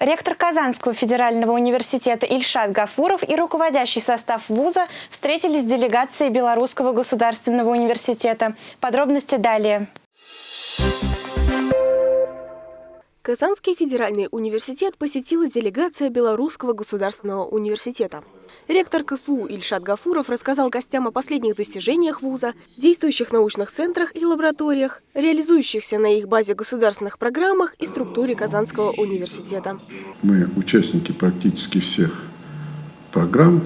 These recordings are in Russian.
Ректор Казанского федерального университета Ильшат Гафуров и руководящий состав вуза встретились с делегацией Белорусского государственного университета. Подробности далее. Казанский федеральный университет посетила делегация Белорусского государственного университета. Ректор КФУ Ильшат Гафуров рассказал гостям о последних достижениях вуза, действующих научных центрах и лабораториях, реализующихся на их базе государственных программах и структуре Казанского университета. Мы участники практически всех программ,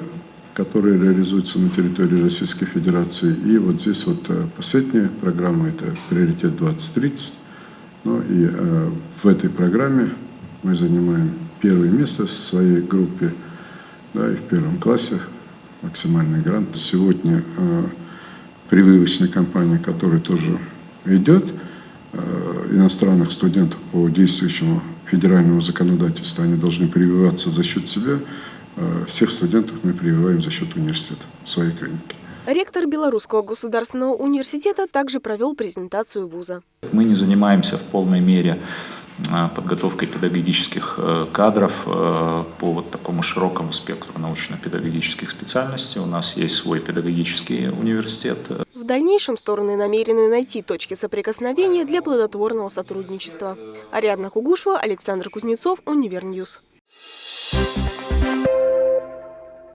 которые реализуются на территории Российской Федерации. И вот здесь вот э, последняя программа – это «Приоритет 2030». Ну и э, в этой программе мы занимаем первое место в своей группе – да, и в первом классе максимальный грант. Сегодня э, прививочная кампания, которая тоже идет, э, иностранных студентов по действующему федеральному законодательству, они должны прививаться за счет себя. Э, всех студентов мы прививаем за счет университета своей клинике. Ректор Белорусского государственного университета также провел презентацию вуза. Мы не занимаемся в полной мере Э, подготовкой педагогических э, кадров э, по вот такому широкому спектру научно-педагогических специальностей. У нас есть свой педагогический университет. В дальнейшем стороны намерены найти точки соприкосновения для плодотворного сотрудничества. Ариадна Кугушева, Александр Кузнецов, Univer News.